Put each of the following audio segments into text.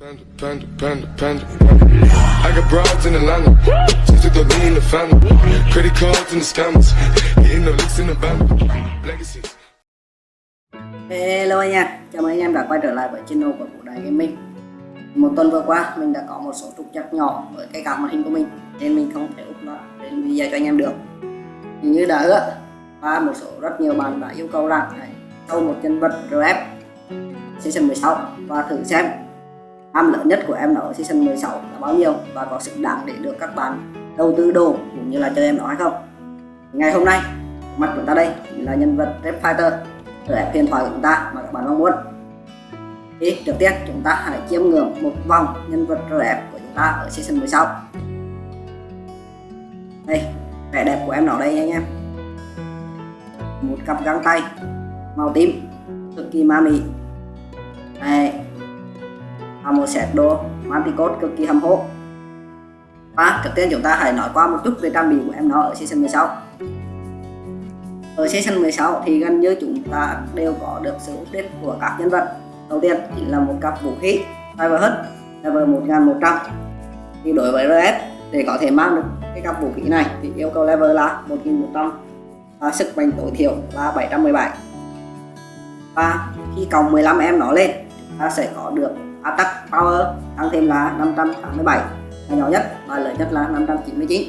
Panda, panda, panda, panda. I got broads in Atlanta. Just took the lean in the family. Credit cards and the scammers. Hitting the licks in the band. Legacy. Hello anh em, chào mừng anh em đã quay trở lại với channel của Vũ Đại Gaming Một tuần vừa qua mình đã có một số trục trặc nhỏ với cái card màn hình của mình Nên mình không thể úp nó lên video cho anh em được thì Như đã hứa và một số rất nhiều bạn đã yêu cầu rằng hãy sâu một nhân vật RF Season 16 và thử xem ham lớn nhất của em nó ở Season 16 là bao nhiêu? Và có xứng đáng để được các bạn đầu tư đồ cũng như là chơi em nó hay không? Ngày hôm nay, mặt chúng ta đây là nhân vật Red Fighter. RF huyền thoại của chúng ta mà các bạn mong muốn. Thì, trước tiên, chúng ta hãy chiêm ngưỡng một vòng nhân vật RF của chúng ta ở season 16 đây, vẻ đẹp của em nó đây anh em. Một cặp găng tay màu tím cực kỳ ma mị. Đây và một set đồ manticot cực kỳ hầm hố và trước tiên chúng ta hãy nói qua một chút về trang bị của em nó ở season 16 ở season 16 thì gần như chúng ta đều có được sự update của các nhân vật. Đầu tiên chính là một cặp vũ khí Cyber Hut level 1100 thì đối với RS để có thể mang được cái cặp vũ khí này thì yêu cầu level là 1100 và sức mạnh tối thiểu là 717 và khi cộng 15 em nó lên, ta sẽ có được attack power, tăng thêm là 587 và nhỏ nhất và lớn nhất là 599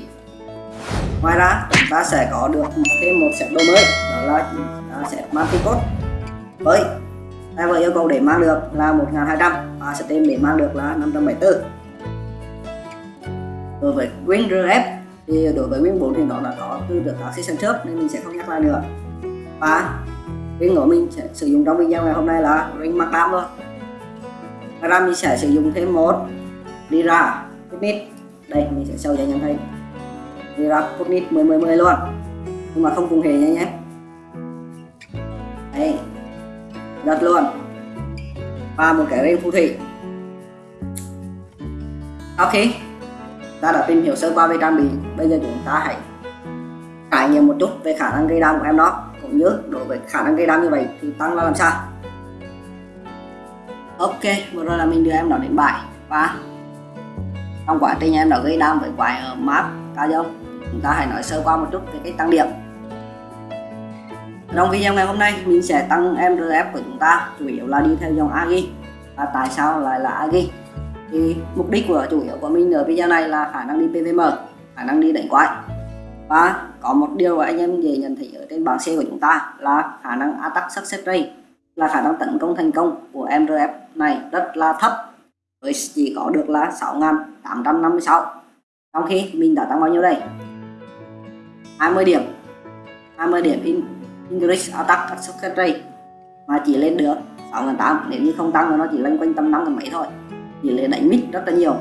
ngoài ra, chúng ta sẽ có được thêm một set đồ mới, đó là set Manticot với level yêu cầu để mang được là 1200 và stem để mang được là 574 đối với Wing RF thì đối với Wing 4 thì nó đã có từ được các season trước nên mình sẽ không nhắc lại nữa. Và Wing của mình sẽ sử dụng trong video ngày hôm nay là Ring mark Đam thôi. Ngoài ra mình sẽ sử dụng thêm một Lira Fitness đây, mình sẽ show cho anh em thấy. Lira Fitness 10 10 10 luôn. Nhưng mà không cùng hề nha nhé đây. Giật luôn. Và một cái ring phù thủy. Ok. Ta đã tìm hiểu sơ qua về trang bị. Bây giờ chúng ta hãy trải nghiệm một chút về khả năng gây đam của em đó. Cũng như đối với khả năng gây đam như vậy thì tăng là làm sao? Ok, vừa rồi là mình đưa em nó đến bài. Và trong quá trình em nó gây đam với quái ở map cao dâu chúng ta hãy nói sơ qua một chút về cách tăng điểm. Trong video ngày hôm nay, mình sẽ tăng MRF của chúng ta, chủ yếu là đi theo dòng Agi và tại sao lại là Agi thì mục đích của chủ yếu của mình ở video này là khả năng đi PVM khả năng đi đánh quái. Và có một điều mà anh em dễ nhận thấy ở trên bảng C của chúng ta là khả năng attack success rate là khả năng tấn công thành công của MRF này rất là thấp, với chỉ có được là 6.856 trong khi mình đã tăng bao nhiêu đây? 20 điểm. 20 điểm in English Attack Success Rate, mà chỉ lên được 6.800 nếu như không tăng thì nó chỉ lên quanh tầm 5 mấy thôi. Chỉ lên đánh mít rất là nhiều.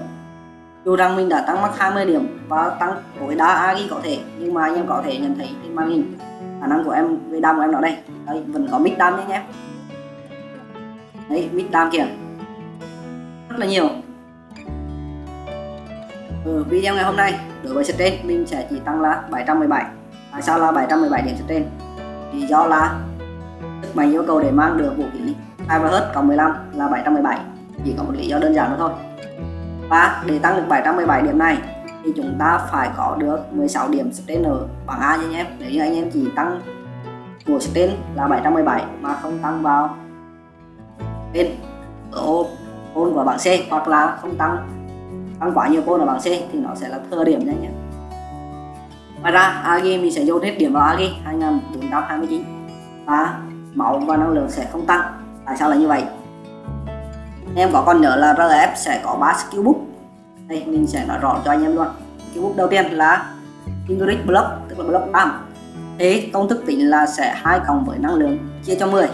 Dù rằng mình đã tăng mắc 20 điểm và tăng tối đa agi có thể, nhưng mà anh em có thể nhận thấy trên màn hình khả năng của em về đam của em ở đây. Đây, vẫn có mít đam nhé. anh em đấy, mít tam kìa rất là nhiều. Ở video ngày hôm nay đối với trên mình sẽ chỉ tăng là 717 tại sao là 717 điểm trên lý do là sức mạnh yêu cầu để mang được vũ khí Cyberhut cộng 15 là 717 chỉ có một lý do đơn giản nữa thôi. Và để tăng được 717 điểm này, thì chúng ta phải có được 16 điểm trên ở bảng A nha anh em. Nếu như anh em chỉ tăng của trên là 717 mà không tăng vào bên ở ô côn của bảng C, hoặc là không tăng tăng quá nhiều côn ở bảng C, thì nó sẽ là thừa điểm nha ngoài ra Agi mình sẽ dồn hết điểm vào Agi 2429 và máu và năng lượng sẽ không tăng. Tại sao lại như vậy? Em có còn nhớ là RF sẽ có 3 skill book. Đây, mình sẽ nói rõ cho anh em luôn. Skill book đầu tiên là Ingrid Block, tức là block 3 thế công thức tính là sẽ hai cộng với năng lượng chia cho 10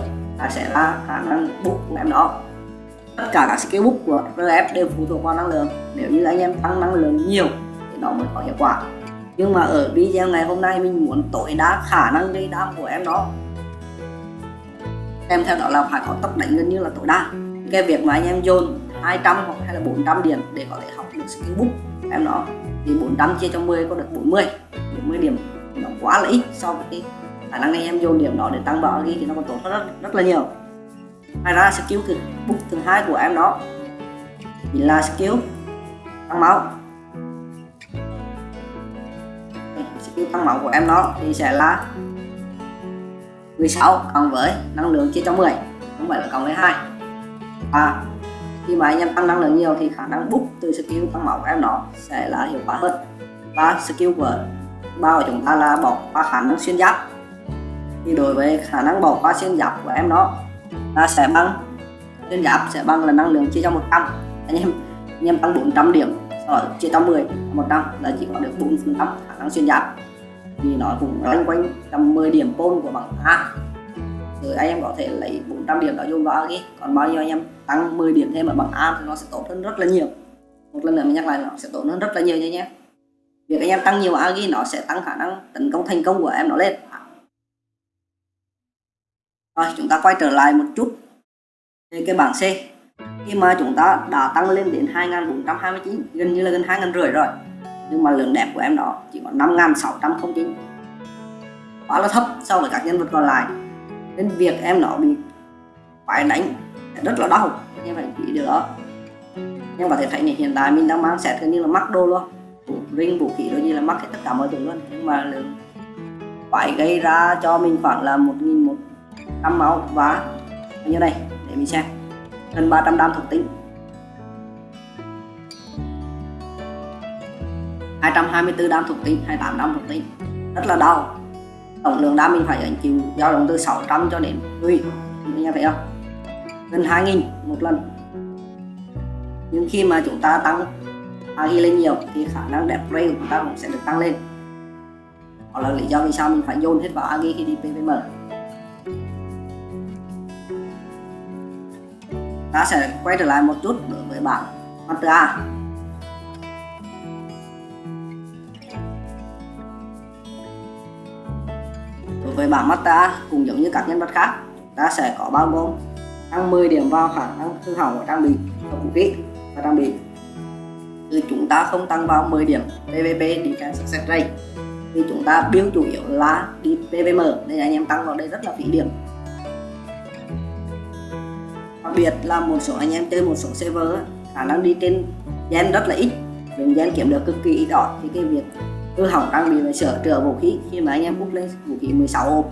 sẽ là khả năng book của em đó. Tất cả các skill book của RF đều phụ thuộc vào năng lượng. Nếu như anh em tăng năng lượng nhiều, thì nó mới có hiệu quả. Nhưng mà ở video ngày hôm nay, mình muốn tối đa khả năng gây đam của em đó. Em theo đó là phải có tốc đánh gần như là tối đa. Cái việc mà anh em dồn 200 hoặc hay là 400 điểm để có thể học được skill book em nó thì 400 chia cho 10 có được 40 40 điểm nó quá là ít so với cái khả năng anh em dồn điểm đó để tăng bảo ghi thì nó còn tốt hơn rất, rất là nhiều. Ngoài ra skill thứ book thứ hai của em đó chính là skill tăng máu. Skill tăng máu của em nó thì sẽ là 16 cộng với năng lượng chia cho 10 không phải là cộng với 2 và khi mà anh em tăng năng lượng nhiều thì khả năng bút từ skill tăng máu của em nó sẽ là hiệu quả hơn. Và skill của ba của chúng ta là bỏ qua khả năng xuyên giáp thì đối với khả năng bỏ qua xuyên giáp của em nó là sẽ bằng, xuyên giáp sẽ bằng là năng lượng chia cho 100 anh em anh em tăng 400 điểm, sau đó chia cho 10 100 là chỉ có được 4 phần trăm khả năng xuyên giáp. Thì nó cũng loanh quanh tầm 10 điểm pôn của bảng A. Rồi anh em có thể lấy 400 điểm đó dùng vào cái còn bao nhiêu anh em tăng 10 điểm thêm ở bảng A thì nó sẽ tốt hơn rất là nhiều. Một lần nữa mình nhắc lại nó sẽ tốt hơn rất là nhiều nha nhé việc anh em tăng nhiều agi nó sẽ tăng khả năng tấn công thành công của em nó lên rồi, chúng ta quay trở lại một chút. Về cái bảng C, khi mà chúng ta đã tăng lên đến 2429 gần như là gần 2 rưỡi rồi. Nhưng mà lượng đẹp của em đó chỉ có 5609 quá là thấp so với các nhân vật còn lại. Nên việc em nó bị phải đánh rất là đau. Em phải chú ý điều đó. Nhưng có thể thấy này hiện tại mình đang mang set gần như là mắc đô luôn. Ring, vũ khí đôi như là mắc hết tất cả mọi thứ luôn. Nhưng mà lượng phải gây ra cho mình khoảng là một 1100 máu và như đây để mình xem. Gần 300 đam thuộc tính 224 đam thuộc tính 28 đam thuộc tính rất là đau. Tổng lượng đam mình phải ảnh chịu dao động từ 600 cho đến 10 anh em thấy không? Gần 2000 một lần. Nhưng khi mà chúng ta tăng agi lên nhiều thì khả năng đẹp ray của chúng ta cũng sẽ được tăng lên. Đó là lý do vì sao mình phải dồn hết vào agi khi đi pvm ta sẽ quay trở lại một chút đối với bảng master A đối với bảng master cũng giống như các nhân vật khác, ta sẽ có bao gồm tăng 10 điểm vào khả năng hư hỏng của trang bị và vũ khí và trang bị. Thì chúng ta không tăng vào 10 điểm PVP đi trang success rate thì chúng ta build chủ yếu là đi PVM nên anh em tăng vào đây rất là phí điểm biệt là một số anh em chơi một số server khả năng đi trên gen rất là ít. Lượng gen kiếm được cực kỳ ít ỏi, thì cái việc hư hỏng trang bị và sửa chữa vũ khí khi mà anh em bút lên vũ khí 16 ôm,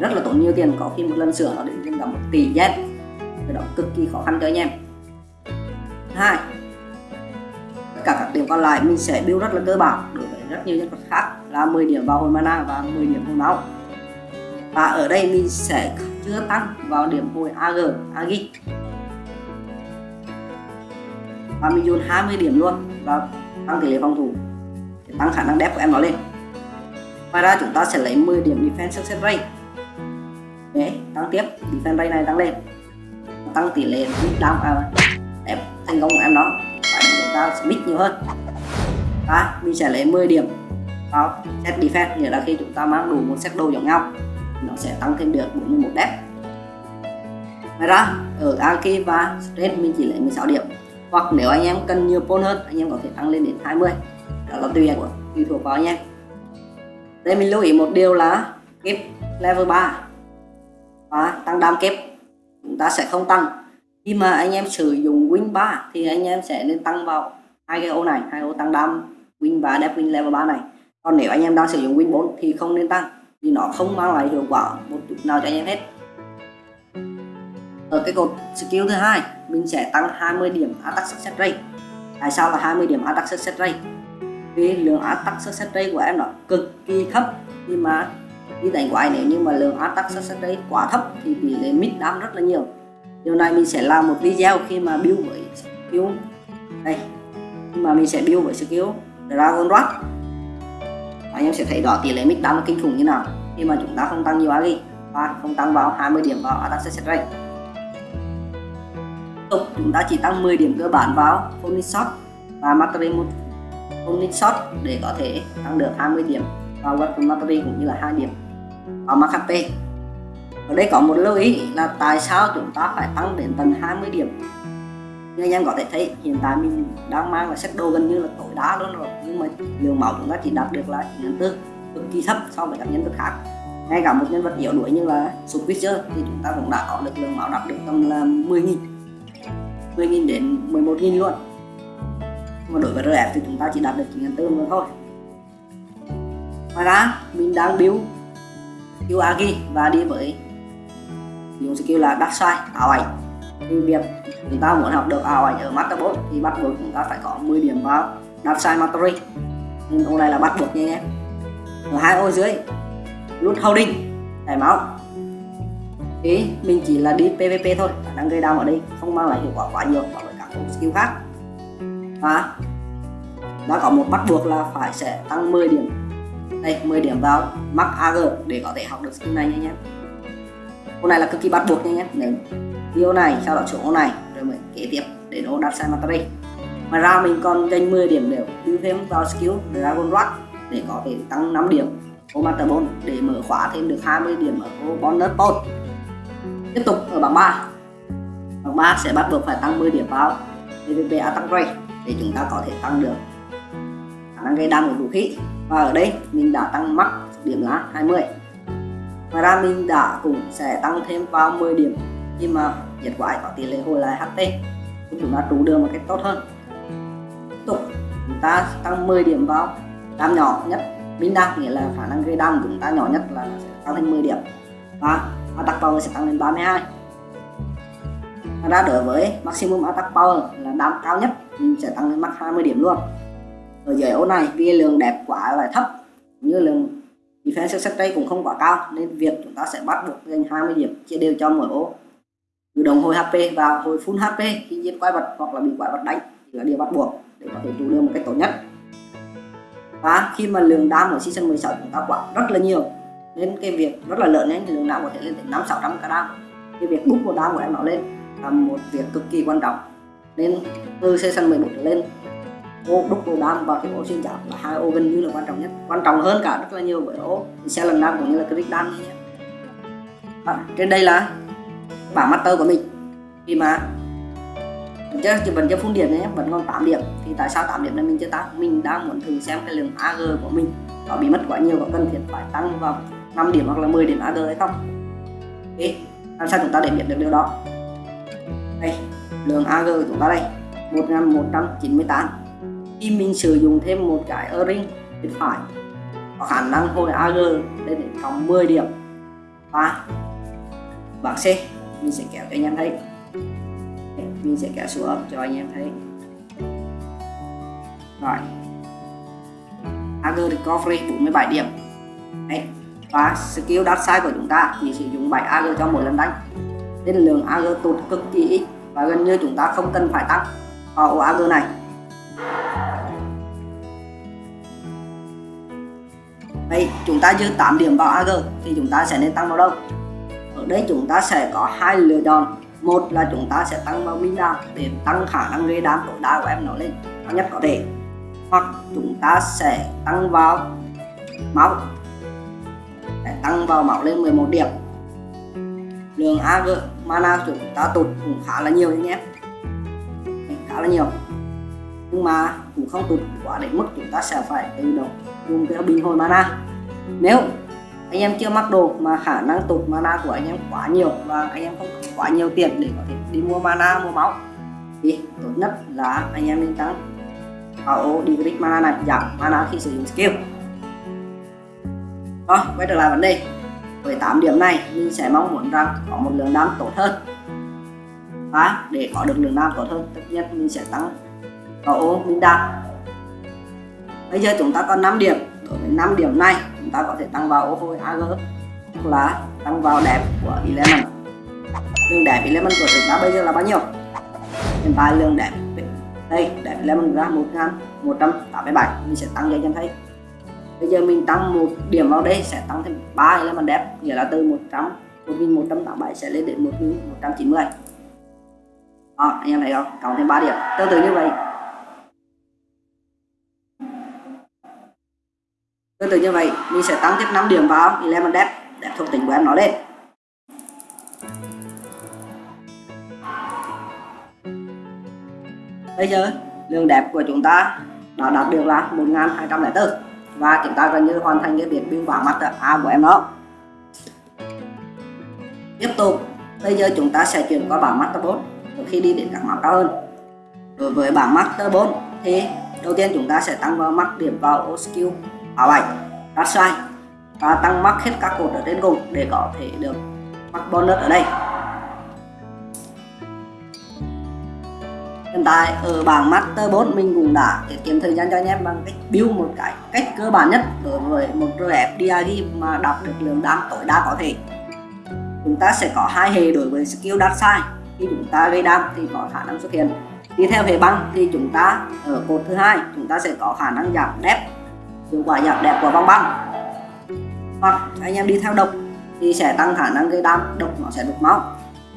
rất là tốn nhiều tiền. Có khi một lần sửa nó đến lên cả một tỷ gen. Cái đó cực kỳ khó khăn cho anh em. Hai, tất cả các điểm còn lại mình sẽ build rất là cơ bản đối với rất nhiều nhân vật khác, là 10 điểm vào hồi mana và 10 điểm hồi máu. Và ở đây mình sẽ chưa tăng vào điểm hồi AG Agi và mình dồn 20 điểm luôn. Và tăng tỷ lệ phòng thủ. Để tăng khả năng đẹp của em nó lên. Ngoài ra chúng ta sẽ lấy 10 điểm defense success rate. Để tăng tiếp defense rate này tăng lên. Tăng tỷ lệ đam à, đẹp thành công của em nó. Và chúng ta sẽ mix nhiều hơn. Và mình sẽ lấy 10 điểm vào set defense. Nghĩa là khi chúng ta mang đủ một set đồ giống nhau nó sẽ tăng thêm được 41 đẹp ngoài ra ở Aki và Strength mình chỉ lấy 16 điểm hoặc nếu anh em cần nhiều pôn hơn, anh em có thể tăng lên đến 20 đó là tùy của tùy thuộc vào anh em đây mình lưu ý một điều là kép level 3 và tăng đam kép, chúng ta sẽ không tăng. Khi mà anh em sử dụng win 3 thì anh em sẽ nên tăng vào hai cái ô này, hai ô tăng đam win và đẹp win level 3 này. Còn nếu anh em đang sử dụng win 4 thì không nên tăng, vì nó không mang lại hiệu quả một chút nào cho anh em hết ở cái cột skill thứ hai, mình sẽ tăng 20 điểm attack success rate. Tại sao là 20 điểm attack success rate? Vì lượng attack success rate của em nó cực kỳ thấp. Khi mà đi đánh quái nếu như mà lượng attack success rate quá thấp thì tỷ lệ mid đam rất là nhiều. Điều này mình sẽ làm một video khi mà build với skill. Đây nhưng mà mình sẽ build với skill Dragon Rush anh em sẽ thấy rõ tỷ lệ mid đam kinh khủng như nào. Khi mà chúng ta không tăng nhiều agi và không tăng vào 20 điểm vào attack success rate tục, chúng ta chỉ tăng 10 điểm cơ bản vào Phonic Shot. Và Mastery một Shot để có thể tăng được 20 điểm. Vào Weapon Mastery cũng như là 2 điểm. Vào Max ở đây có một lưu ý là tại sao chúng ta phải tăng đến tầng 20 điểm? Như anh em có thể thấy, hiện tại mình đang mang là set đồ gần như là tối đa luôn rồi. Nhưng mà lượng máu chúng ta chỉ đạt được là 9 tư cực kỳ thấp so với các nhân vật khác. Ngay cả một nhân vật yếu đuổi như là Switcher thì chúng ta cũng đã có được lượng máu đạt được tầm là 10.000 10.000 đến 11.000 luôn. Mà đối với RF thì chúng ta chỉ đạt được 9.400 nữa thôi. Ngoài ra, mình đang build skill và đi với dùng skill là đắt ảo ảnh thì việc chúng ta muốn học được ảo ảnh ở Master 4 thì bắt buộc chúng ta phải có 10 điểm vào darkside Mastery nên ô này là bắt buộc nha em. ở hai ô dưới lút holding chảy máu thì mình chỉ là đi PVP thôi đang gây đau ở đây không mang lại hiệu quả quá nhiều so với các skill khác. Và đã có một bắt buộc là phải sẽ tăng 10 điểm. Đây 10 điểm vào max AG để có thể học được skill này nha nhé. Ô này là cực kỳ bắt buộc nha nhé. Nếu video này, sau đó xuống ô này, rồi mới kế tiếp để nó đặt sai Mastery ngoài ra mình còn dành 10 điểm để đưa thêm vào skill Dragon Rock để có thể tăng 5 điểm ô Master 4 để mở khóa thêm được 20 điểm ở ô bonus post tiếp tục ở bảng 3 bảng 3 sẽ bắt buộc phải tăng 10 điểm vào PvP attack rate để chúng ta có thể tăng được khả năng gây đam của vũ khí. Và ở đây, mình đã tăng mắc điểm là 20 ngoài ra, mình đã cũng sẽ tăng thêm vào 10 điểm khi mà diệt quái có tỷ lệ hồi lại HT giúp chúng ta trụ được một cách tốt hơn. Tiếp tục, chúng ta tăng 10 điểm vào đam nhỏ nhất. Mình đam nghĩa là khả năng gây đam của chúng ta nhỏ nhất là sẽ tăng thêm 10 điểm. Và attack power sẽ tăng lên 32 Ngoài ra đối với maximum attack power là đam cao nhất, mình sẽ tăng lên max 20 điểm luôn. Ở dưới ô này, vì lượng đẹp quá lại thấp như lượng defense success rate cũng không quá cao, nên việc chúng ta sẽ bắt buộc dành 20 điểm chia đều cho mỗi ô tự động hồi HP và hồi full HP, khi giết quái vật hoặc là bị quái vật đánh thì là điều bắt buộc để có thể trụ được một cách tốt nhất. Và khi mà lượng đam ở season 16 chúng ta quá rất là nhiều nên cái việc rất là lớn nên lượng não có thể lên tới 5 600 cả đam cái việc bút một đam của em nó lên là một việc cực kỳ quan trọng. Nên từ season 14 trở lên ô đúc ô đam và cái ô xuyên chảo là hai ô gần như là quan trọng nhất. Quan trọng hơn cả rất là nhiều với ô xe lần đam cũng như là click đam nhé à, trên đây là bảng master của mình. Khi mà vẫn chưa chỉ vẫn chưa phun điểm nhé vẫn còn 8 điểm. Thì tại sao 8 điểm này mình chưa tăng? Mình đang muốn thử xem cái lượng AG của mình có bị mất quá nhiều có cần thiết phải tăng vào 5 điểm hoặc là 10 điểm AG hay không. Ok làm sao chúng ta để biết được điều đó? Đây, lượng AG của chúng ta đây 1198 khi mình sử dụng thêm một cái O-ring bên phải có khả năng hồi AG lên đến cộng 10 điểm. Và bảng C, mình sẽ kéo cho anh em thấy. Mình sẽ kéo xuống cho anh em thấy. Rồi. AG Recovery 47 điểm. Đấy và skill dark side của chúng ta chỉ sử dụng 7 AG cho mỗi lần đánh nên lượng AG tụt cực kỳ ít và gần như chúng ta không cần phải tăng vào AG này Đây, chúng ta dư 8 điểm vào AG thì chúng ta sẽ nên tăng vào đâu? Ở đây chúng ta sẽ có hai lựa chọn. Một là chúng ta sẽ tăng vào mina đam để tăng khả năng gây đam tối đa của em nó lên cao nhất có thể. Hoặc chúng ta sẽ tăng vào máu tăng vào máu lên 11 điểm. Lượng AG mana của chúng ta tụt cũng khá là nhiều nhé. Khá là nhiều. Nhưng mà cũng không tụt quá đến mức chúng ta sẽ phải tự động dùng cái bình hồi mana. Nếu anh em chưa mắc đồ mà khả năng tụt mana của anh em quá nhiều và anh em không có quá nhiều tiền để có thể đi mua mana, mua máu, thì tốt nhất là anh em nên tăng vào decrease mana này, giảm mana khi sử dụng skill rồi quay trở lại vấn đề. Với 8 điểm này, mình sẽ mong muốn rằng có một lượng đam tốt hơn. Và để có được lượng đam tốt hơn, tất nhiên mình sẽ tăng. Vào ô, mình đam bây giờ chúng ta còn 5 điểm. Đối với 5 điểm này, chúng ta có thể tăng vào ô hồi AG Tức là tăng vào đẹp của element. Lượng đẹp element của chúng ta bây giờ là bao nhiêu? Hiện tại lượng đẹp. Đây, đẹp element ra 1187 mình sẽ tăng cho anh thấy bây giờ mình tăng một điểm vào đây sẽ tăng thêm 3 element đẹp, nghĩa là từ 100 1187 sẽ lên đến 1190 đó, anh em thấy không? Cộng thêm 3 điểm. Tương tự như vậy. Tương tự như vậy, mình sẽ tăng tiếp 5 điểm vào element đẹp để thuộc tính của em nó lên. Bây giờ lượng đẹp của chúng ta đã đạt được là 1204 và chúng ta gần như hoàn thành cái việc biên bản mặt A của em đó. Tiếp tục, bây giờ chúng ta sẽ chuyển qua bảng Master 4 khi đi đến các map cao hơn. Đối với bảng Master 4 thì đầu tiên chúng ta sẽ tăng vào mắt điểm vào ô skill áo bảy. Đắt sai và tăng mắc hết các cột ở trên cùng để có thể được mắc bonus ở đây. Tại ở bảng Master 4 mình cũng đã tiết kiệm thời gian cho anh em bằng cách build một cái cách cơ bản nhất đối với một RF DRG mà đọc được lượng đam tối đa có thể. Chúng ta sẽ có hai hệ đối với skill dark side khi chúng ta gây đam thì có khả năng xuất hiện. Đi theo hệ băng thì chúng ta ở cột thứ hai, chúng ta sẽ có khả năng giảm đẹp hiệu quả giảm đẹp của băng băng. Hoặc anh em đi theo độc thì sẽ tăng khả năng gây đam, độc nó sẽ đục máu.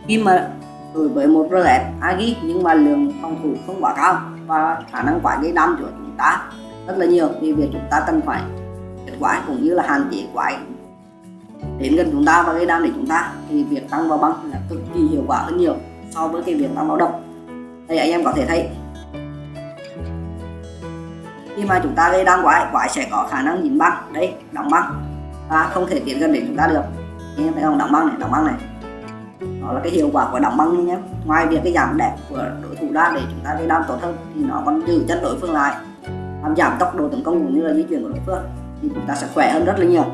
Khi mà đối với một RF Agi nhưng mà lượng phòng thủ không quá cao và khả năng quả gây đam của chúng ta rất là nhiều. Vì việc chúng ta cần phải kết quả cũng như là hạn chế quái đến gần chúng ta và gây đam để chúng ta. Thì việc tăng vào băng là cực kỳ hiệu quả hơn nhiều so với cái việc tăng vào độc đây anh em có thể thấy, khi mà chúng ta gây đam quái quái sẽ có khả năng nhìn băng. Đấy đóng băng. Và không thể tiến gần đến chúng ta được. Anh em thấy không? Đóng băng này, đóng băng này đó là cái hiệu quả của đóng băng nhé. Ngoài việc cái giảm đẹp của đối thủ ra để chúng ta gây đam tốt hơn thì nó còn giữ chân đối phương lại. Làm giảm tốc độ tấn công cũng như là di chuyển của đối phương thì chúng ta sẽ khỏe hơn rất là nhiều.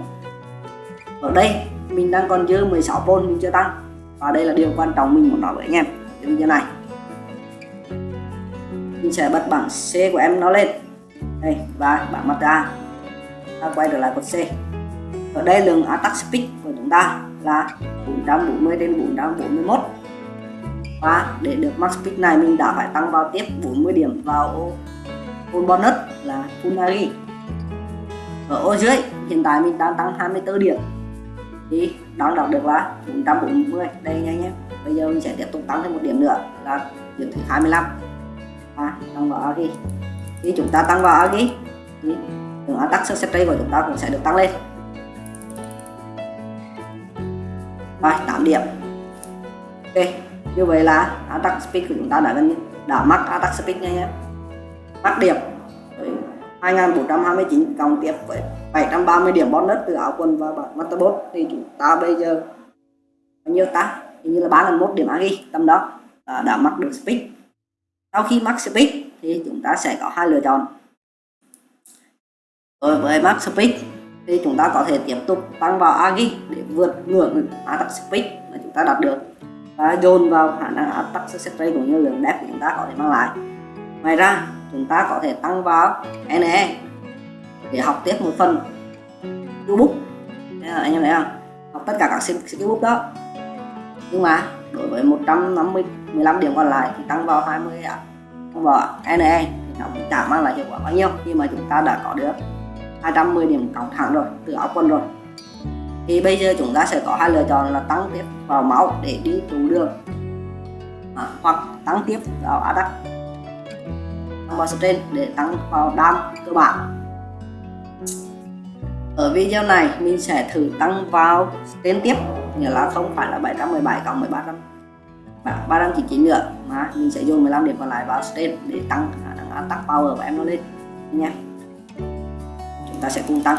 Ở đây, mình đang còn dư 16V mình chưa tăng. Và đây là điều quan trọng mình muốn nói với anh em. Như video này. Mình sẽ bật bảng C của em nó lên. Đây, và bảng mặt A. Ta quay trở lại cột C. Ở đây, lượng attack speed của chúng ta là 440 đến 441 và để được max speed này mình đã phải tăng vào tiếp 40 điểm vào full bonus là Funari ở ô dưới hiện tại mình đang tăng 24 điểm. Thì đang đọc được là 440 đây nha nhé. Bây giờ mình sẽ tiếp tục tăng thêm một điểm nữa là điểm thứ 25 à, tăng vào Agi. Khi chúng ta tăng vào Agi thì lượng attack success rate của chúng ta cũng sẽ được tăng lên. Rồi 8 điểm. Ok như vậy là attack speed của chúng ta đã gần như đã mắc attack speed nha nhé. Mắc điểm 2429 cộng tiếp với 730 điểm bonus từ áo quần và bảng Masterbot thì chúng ta bây giờ bao nhiêu ta? Hình như là 3001 điểm agi tầm đó à, đã mắc được speed. Sau khi mắc speed thì chúng ta sẽ có hai lựa chọn. Rồi với mắc speed thì chúng ta có thể tiếp tục tăng vào agi để vượt ngưỡng attack speed mà chúng ta đạt được. Và dồn vào khả năng attack success rate cũng như lượng đẹp của chúng ta có thể mang lại. Ngoài ra, chúng ta có thể tăng vào NE để học tiếp một phần skillbook. Anh em thấy không? Học tất cả các skillbook đó. Nhưng mà đối với 150 15 điểm còn lại thì tăng vào 20 tăng vào NE thì nó cũng chả mang lại hiệu quả bao nhiêu khi mà chúng ta đã có được 210 điểm cộng thẳng rồi từ áo quần rồi. Thì bây giờ chúng ta sẽ có hai lựa chọn là tăng tiếp vào máu để đi trụ đường à, hoặc tăng tiếp vào attack tăng vào strain để tăng vào đam cơ bản. Ở video này mình sẽ thử tăng vào strain tiếp nghĩa là không phải là 717 cộng 1300 399 nữa mà mình sẽ dùng 15 điểm còn lại vào strain để tăng khả năng attack power của em nó lên nha ta sẽ cùng tăng.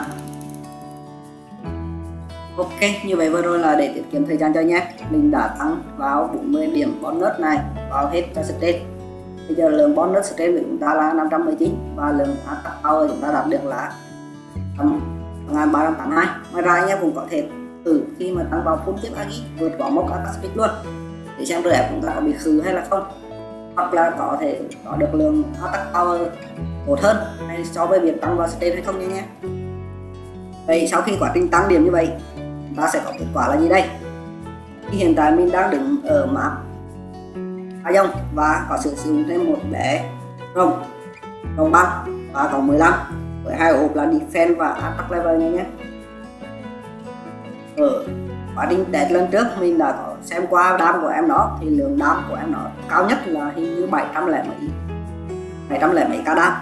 Ok, như vậy vừa rồi là để tiết kiệm thời gian cho nhé. Mình đã tăng vào 40 điểm bonus này vào hết cho stress. Bây giờ lượng bonus stress của chúng ta là 519 và lượng attack power chúng ta đạt được là 1382 Ngoài ra anh em cũng có thể thử khi mà tăng vào full tiếp agi vượt qua mốc attack speed luôn. Để xem RF chúng ta có bị khứ hay là không hoặc là có thể có được lượng attack power tốt hơn hay so với việc tăng vào strain hay không nhé. Vậy sau khi quá trình tăng điểm như vậy ta sẽ có kết quả là gì đây? Thì hiện tại mình đang đứng ở map A dông và có sử dụng thêm một bé rồng rồng băng và có 15 với hai hộp là defense và attack level nhé nhé. Ở quá trình test lần trước, mình đã có xem qua đam của em nó thì lượng đam của em nó cao nhất là hình như 700 lẻ mấy. 700 lẻ mấy ca đam.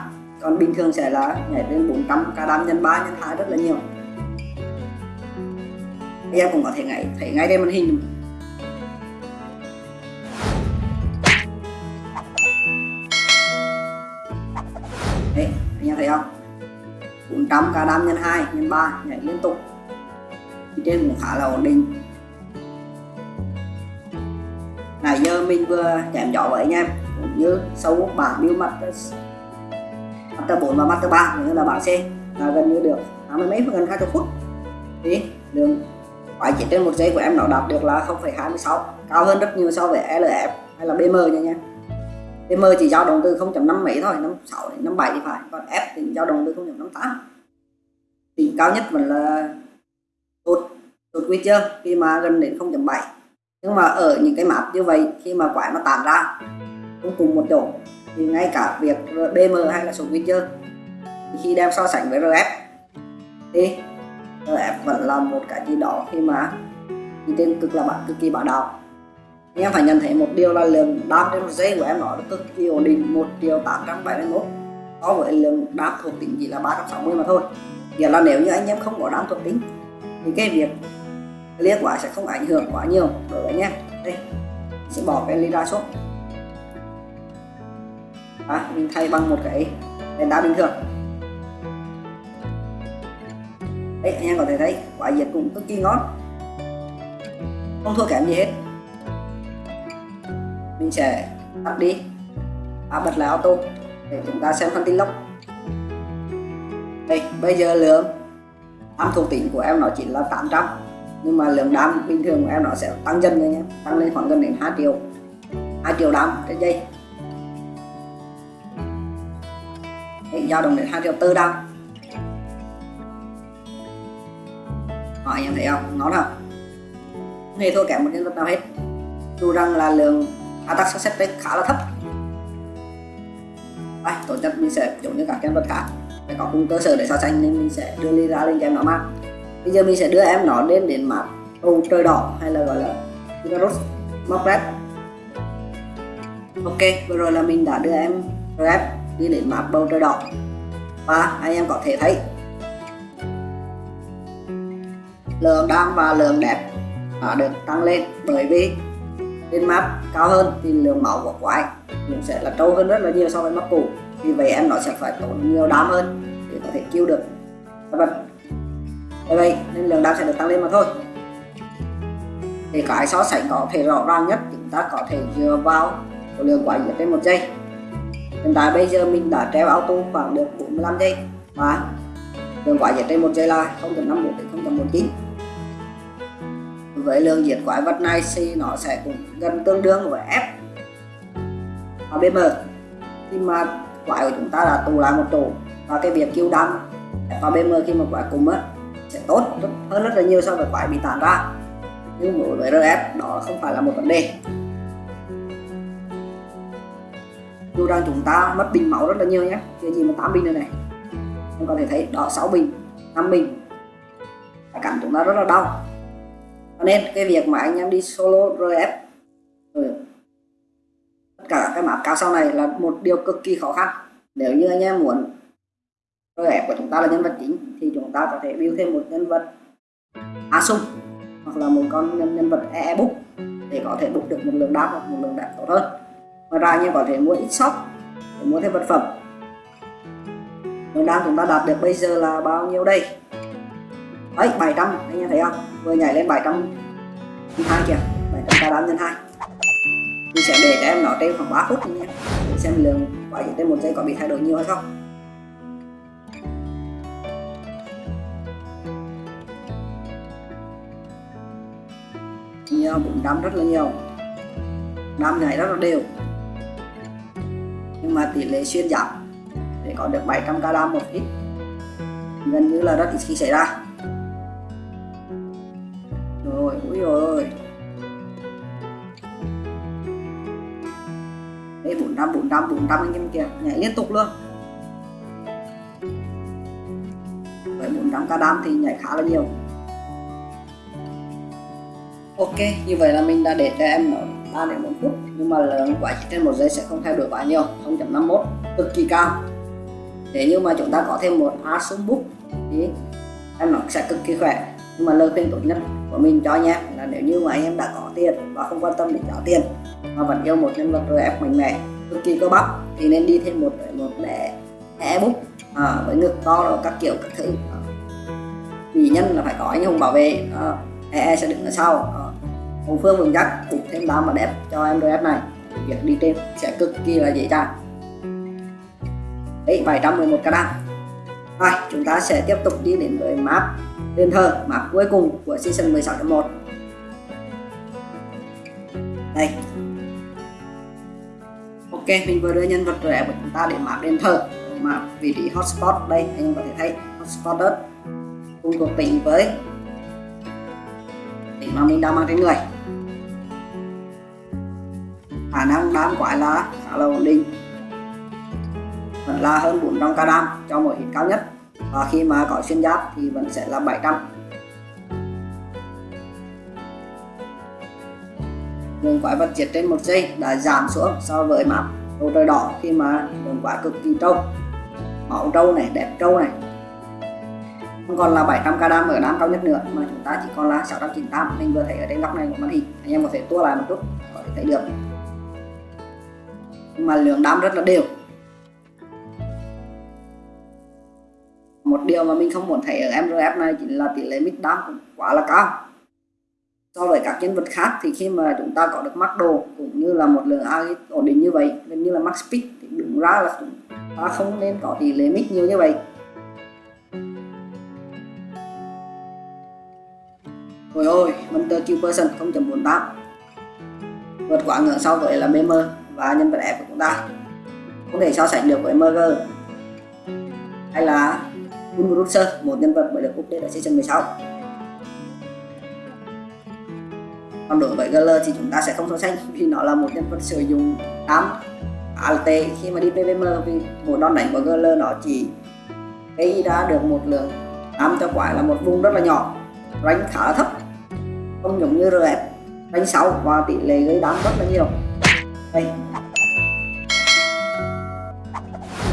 Còn bình thường sẽ là nhảy lên 400 ca đam nhân 3 nhân 2 rất là nhiều. Em cũng có thể ngay thấy ngay đây màn hình. Đấy, anh em thấy không? 400 ca đam nhân 2 nhân 3 nhảy liên tục thì trên cũng khá là ổn định. Nãy giờ mình vừa chém gió với anh em. Cũng như sâu bảng biêu mặt master 4 và master 3 cũng như là bảng C. Là gần như được 80 mấy gần 20 phút. Thì đường quái chỉ trên một giây của em nó đạt được là 0,26 cao hơn rất nhiều so với LF hay là BM nha nha. BM chỉ dao động từ 0.5 mấy thôi 56 đến 57 thì phải. Còn F thì dao động từ 0.58 thì cao nhất vẫn là tốt tốt chưa? Khi mà gần đến 0.7 nhưng mà ở những cái map như vậy, khi mà quái nó tản ra, cũng cùng một chỗ, thì ngay cả việc BM hay là số Witcher khi đem so sánh với RF thì RF vẫn là một cái gì đó khi mà thì tên cực là bạn cực kỳ bạo đạo. Nhưng em phải nhận thấy một điều là lượng đáp trên một giây của em nó cực kỳ ổn định 1 triệu 871 so với lượng đáp thuộc tính chỉ là 360 mà thôi. Nghĩa là nếu như anh em không có đáp thuộc tính thì cái việc liếc quả sẽ không ảnh hưởng quá nhiều đối với nhé đây sẽ bỏ cái ly ra xuống. À, mình thay bằng một cái đèn đá bình thường. Đấy anh em có thể thấy quả diệt cũng cực kỳ ngon. Không thua kém gì hết. Mình sẽ tắt đi. À, bật lại auto để chúng ta xem phân tích lốc. Đây bây giờ lượng đam thuộc tính của em nó chỉ là 800 nhưng mà lượng đám bình thường của em nó sẽ tăng dần lên nhé tăng lên khoảng gần đến 2 triệu 2 triệu đám trên giây. Đấy, dao động đến 2 triệu tư đám Họ anh em thấy không? Nó nào Không? Hề thua kém một nhân vật nào hết? Dù rằng là lượng attack success rate khá là thấp. Đây, tổ chức mình sẽ giống như các nhân vật khác phải có cùng cơ sở để so sánh nên mình sẽ đưa ly ra lên cho em nó mát. Bây giờ mình sẽ đưa em nó đến đến mặt bầu trời đỏ hay là gọi là virus Mock Red ok, vừa rồi là mình đã đưa em Red đi đến mặt bầu trời đỏ. Và anh em có thể thấy lượng đam và lượng đẹp đã được tăng lên bởi vì trên map cao hơn thì lượng máu của quái cũng sẽ là trâu hơn rất là nhiều so với map cũ vì vậy em nó sẽ phải tốn nhiều đam hơn để có thể kêu được. Các vật bởi vậy, nên lượng đam sẽ được tăng lên mà thôi. Để cái so sánh có thể rõ ràng nhất, chúng ta có thể dựa vào số lượng quả diệt trên một giây. Hiện tại bây giờ mình đã treo auto khoảng được 45 giây. Và lượng quả diệt trên một giây là 0.51 đến 0.19 với lượng diệt quái vật này thì nó sẽ cũng gần tương đương với F và BM khi mà quái của chúng ta là tụ lại một chỗ và cái việc kêu đam và BM khi mà quái cùng á sẽ tốt hơn rất là nhiều so với quái bị tản ra. Nhưng đối với RF đó không phải là một vấn đề. Dù rằng chúng ta mất bình máu rất là nhiều nhé. Cái gì mà 8 bình này này. Em có thể thấy đó 6 bình 5 bình. Phải cảm chúng ta rất là đau. Cho nên cái việc mà anh em đi solo RF rồi ừ, cả cái map cao sau này là một điều cực kỳ khó khăn. Nếu như anh em muốn RF của chúng ta là nhân vật chính thì chúng ta có thể build thêm một nhân vật Asung hoặc là một con nhân, nhân vật e-book để có thể book được một lượng đáp hoặc một lượng đẹp tốt hơn. Ngoài ra anh em có thể mua ít shop để mua thêm vật phẩm. Lượng đáp chúng ta đạt được bây giờ là bao nhiêu đây? Đấy 700 anh em thấy không? Vừa nhảy lên 700 nhân hai kìa. 700 ta đám nhân hai mình sẽ để cho em nó trên khoảng 3 phút nhé để xem lượng quả trên một giây có bị thay đổi nhiều hay không. Nhiều cũng đâm rất là nhiều. Đâm này rất là đều. Nhưng mà tỷ lệ xuyên giảm để có được 700 k đam một ít gần như là rất ít khi xảy ra. Rồi, ui rồi 400 400 400 anh em kìa nhảy liên tục luôn. Với 400 ca đam thì nhảy khá là nhiều. Ok, như vậy là mình đã để cho em nó 3 đến 4 phút, nhưng mà lượng quả chỉ trên một giây sẽ không thay đổi quá nhiều 0.51 cực kỳ cao. Nếu như mà chúng ta có thêm một Asus Book thì em nó sẽ cực kỳ khỏe. Nhưng mà lời khuyên tốt nhất của mình cho anh em là nếu như mà anh em đã có tiền và không quan tâm đến trả tiền, mà vẫn yêu một nhân vật RF mạnh mẽ cực kỳ cơ bắp thì nên đi thêm một một để e bút à, với ngực to rồi các kiểu các thứ. À. vì nhân là phải có anh hùng bảo vệ à, e sẽ đứng ở sau. À, hậu phương vững chắc cũng thêm đám và đẹp cho em RF này. Việc đi trên sẽ cực kỳ là dễ dàng. Đấy 711 k đam rồi chúng ta sẽ tiếp tục đi đến với map đền thờ map cuối cùng của season 16.1 ok, mình vừa đưa nhân vật rẻ của chúng ta để map đền thờ. Mà vị trí hotspot đây, anh em có thể thấy hotspot đất. Cùng thuộc tỉnh với tỉnh mà mình đang mang trên người. Khả năng đám quái là khá là ổn định. Vẫn là hơn 400 k đam cho mỗi hit cao nhất. Và khi mà có xuyên giáp thì vẫn sẽ là 700 lượng quái vật diệt trên một giây đã giảm xuống so với map bầu trời đỏ khi mà lượng quái cực kỳ trâu. Máu trâu này, đẹp trâu này. Không còn là 700 k đam ở đam cao nhất nữa, mà chúng ta chỉ còn là 698 mình vừa thấy ở trên góc này của màn hình, anh em có thể tua lại một chút, có thể thấy được. Nhưng mà lượng đam rất là đều. Một điều mà mình không muốn thấy ở MRF này chính là tỷ lệ mid đam cũng quá là cao so với các nhân vật khác thì khi mà chúng ta có được mắc đồ cũng như là một lượng AI ổn định như vậy gần như là max speed thì đúng ra là chúng ta không nên có tỷ lệ mix nhiều như vậy. Ôi ôi, Monster Q Person 0.48 Vượt quá ngưỡng so với là BM và nhân vật F của chúng ta. Không thể so sánh được với MG Hay là Unruser, một nhân vật mới được update ở season 16 Còn đối với GL thì chúng ta sẽ không so sánh, vì nó là một nhân vật sử dụng 8 ALT khi mà đi PVM vì một đòn đánh của GL nó chỉ gây ra được một lượng 8 cho quái là một vùng rất là nhỏ. Rank khá là thấp, không giống như RF rank 6 và tỷ lệ gây đám rất là nhiều. Đây.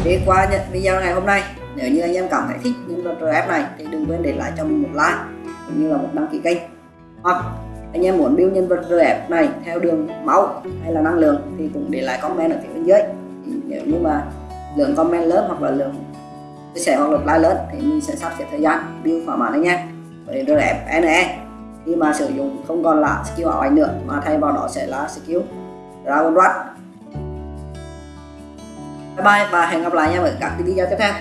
Đi qua nhận video ngày hôm nay, nếu như anh em cảm thấy thích những vật RF này thì đừng quên để lại cho mình một like cũng như là một đăng ký kênh. Hoặc anh em muốn build nhân vật RF này theo đường máu hay là năng lượng thì cũng để lại comment ở phía bên dưới. Nếu như mà lượng comment lớn hoặc là lượng chia sẻ hoặc lượt like lớn thì mình sẽ sắp xếp thời gian build thỏa mãn anh em. Với RF NE khi mà sử dụng không còn là skill ảo ảnh nữa mà thay vào đó sẽ là skill Dragon Rush bye bye và hẹn gặp lại nhau ở các video tiếp theo.